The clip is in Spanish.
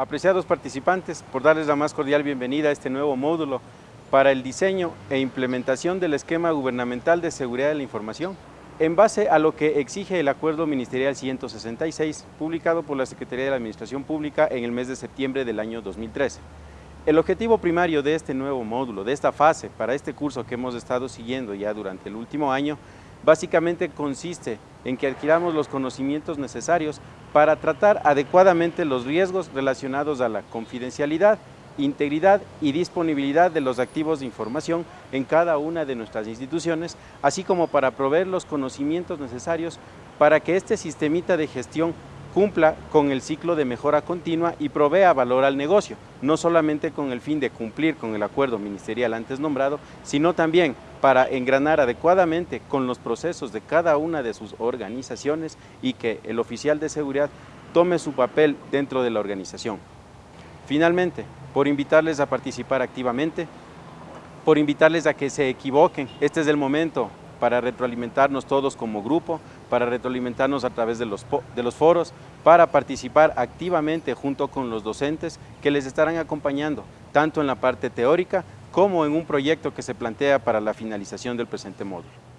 Apreciados participantes, por darles la más cordial bienvenida a este nuevo módulo para el diseño e implementación del esquema gubernamental de seguridad de la información, en base a lo que exige el Acuerdo Ministerial 166, publicado por la Secretaría de la Administración Pública en el mes de septiembre del año 2013. El objetivo primario de este nuevo módulo, de esta fase, para este curso que hemos estado siguiendo ya durante el último año, básicamente consiste en que adquiramos los conocimientos necesarios para tratar adecuadamente los riesgos relacionados a la confidencialidad, integridad y disponibilidad de los activos de información en cada una de nuestras instituciones, así como para proveer los conocimientos necesarios para que este sistemita de gestión cumpla con el ciclo de mejora continua y provea valor al negocio, no solamente con el fin de cumplir con el acuerdo ministerial antes nombrado, sino también para engranar adecuadamente con los procesos de cada una de sus organizaciones y que el oficial de seguridad tome su papel dentro de la organización. Finalmente, por invitarles a participar activamente, por invitarles a que se equivoquen, este es el momento para retroalimentarnos todos como grupo, para retroalimentarnos a través de los, de los foros, para participar activamente junto con los docentes que les estarán acompañando, tanto en la parte teórica como en un proyecto que se plantea para la finalización del presente módulo.